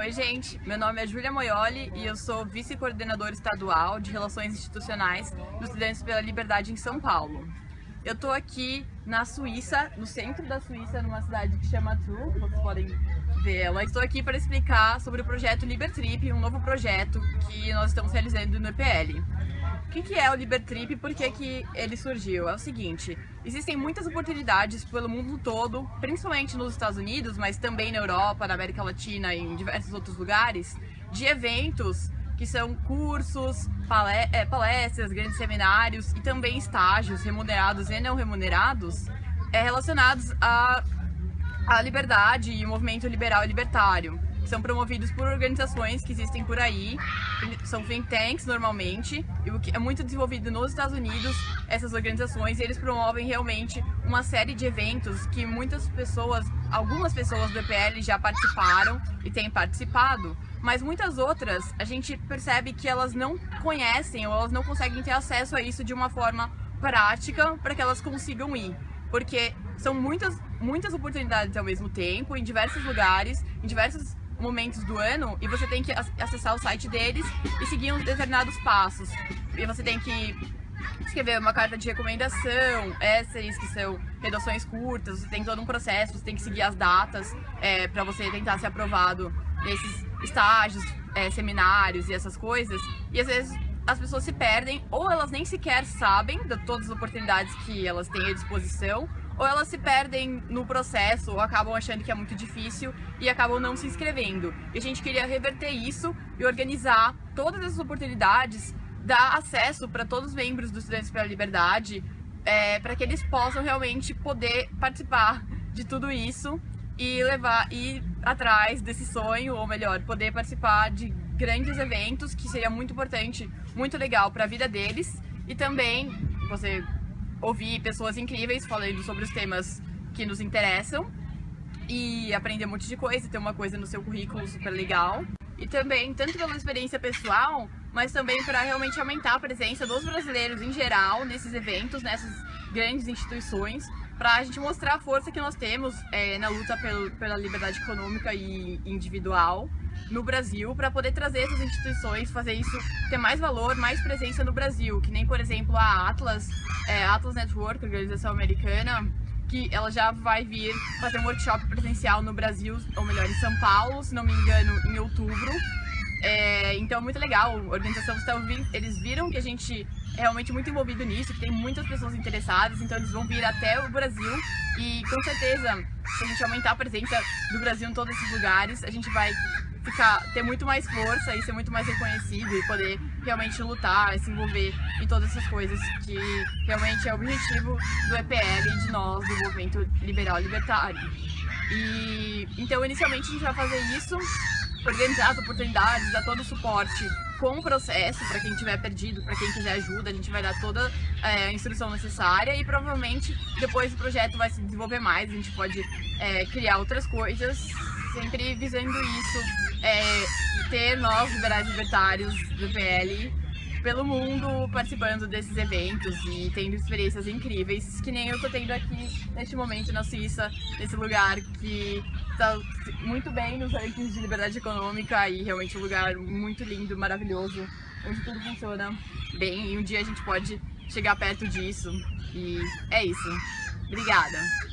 Oi, gente. Meu nome é Júlia Moioli e eu sou vice-coordenadora estadual de Relações Institucionais dos Estudantes pela Liberdade em São Paulo. Eu tô aqui na Suíça, no centro da Suíça, numa cidade que chama Tours, vocês podem ver ela. Estou aqui para explicar sobre o projeto Libertrip, um novo projeto que nós estamos realizando no EPL. O que, é o Libertrip e por que, que ele surgiu? É o seguinte, existem muitas oportunidades pelo mundo todo, principalmente nos Estados Unidos, mas também na Europa, na América Latina e em diversos outros lugares, de eventos que são cursos, é, palestras, grandes seminários e também estágios remunerados e não remunerados é, relacionados à, à liberdade e movimento liberal e libertário são promovidos por organizações que existem por aí, são think tanks normalmente, e o que é muito desenvolvido nos Estados Unidos, essas organizações, eles promovem realmente uma série de eventos que muitas pessoas, algumas pessoas do EPL já participaram e têm participado, mas muitas outras a gente percebe que elas não conhecem ou elas não conseguem ter acesso a isso de uma forma prática para que elas consigam ir. Porque são muitas, muitas oportunidades ao mesmo tempo, em diversos lugares, em diversos momentos do ano e você tem que acessar o site deles e seguir uns determinados passos. E você tem que escrever uma carta de recomendação, essays que são redações curtas, você tem todo um processo, você tem que seguir as datas é, para você tentar ser aprovado nesses estágios, é, seminários e essas coisas. E às vezes as pessoas se perdem ou elas nem sequer sabem de todas as oportunidades que elas têm à disposição ou elas se perdem no processo ou acabam achando que é muito difícil e acabam não se inscrevendo. E a gente queria reverter isso e organizar todas essas oportunidades, dar acesso para todos os membros dos Estudantes pela Liberdade, é, para que eles possam realmente poder participar de tudo isso e levar ir atrás desse sonho, ou melhor, poder participar de grandes eventos, que seria muito importante, muito legal para a vida deles e também você ouvir pessoas incríveis falando sobre os temas que nos interessam e aprender um monte de coisa, ter uma coisa no seu currículo super legal. E também, tanto pela experiência pessoal, mas também para realmente aumentar a presença dos brasileiros em geral nesses eventos, nessas grandes instituições, para a gente mostrar a força que nós temos é, na luta pelo, pela liberdade econômica e individual no Brasil para poder trazer essas instituições, fazer isso ter mais valor, mais presença no Brasil, que nem, por exemplo, a Atlas, é, Atlas Network, organização americana, que ela já vai vir fazer um workshop presencial no Brasil, ou melhor, em São Paulo, se não me engano, em outubro. É, então muito legal, a organização estão eles viram que a gente é realmente muito envolvido nisso, que tem muitas pessoas interessadas, então eles vão vir até o Brasil. E com certeza, se a gente aumentar a presença do Brasil em todos esses lugares, a gente vai ficar, ter muito mais força e ser muito mais reconhecido e poder realmente lutar, se envolver em todas essas coisas que realmente é o objetivo do EPL e de nós, do movimento liberal libertário. E então inicialmente a gente vai fazer isso, organizar as oportunidades, dar todo o suporte com o processo para quem tiver perdido, para quem quiser ajuda, a gente vai dar toda é, a instrução necessária e provavelmente depois o projeto vai se desenvolver mais, a gente pode é, criar outras coisas, sempre visando isso é, ter nós, liberais libertários do PL, pelo mundo participando desses eventos e tendo experiências incríveis, que nem eu tô tendo aqui neste momento na Suíça, nesse lugar que tá muito bem nos rankings de liberdade econômica e realmente um lugar muito lindo, maravilhoso, onde tudo funciona bem e um dia a gente pode chegar perto disso e é isso. Obrigada!